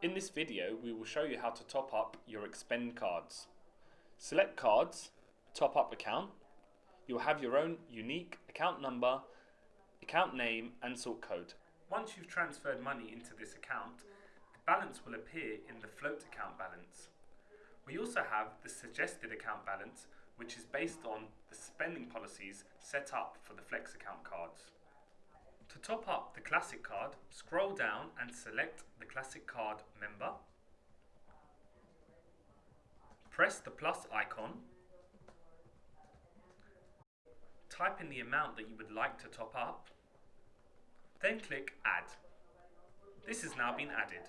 In this video, we will show you how to top up your expend cards. Select cards, top up account. You'll have your own unique account number, account name and sort code. Once you've transferred money into this account, the balance will appear in the float account balance. We also have the suggested account balance, which is based on the spending policies set up for the Flex account cards. To top up the Classic card, scroll down and select the Classic card member. Press the plus icon. Type in the amount that you would like to top up. Then click Add. This has now been added.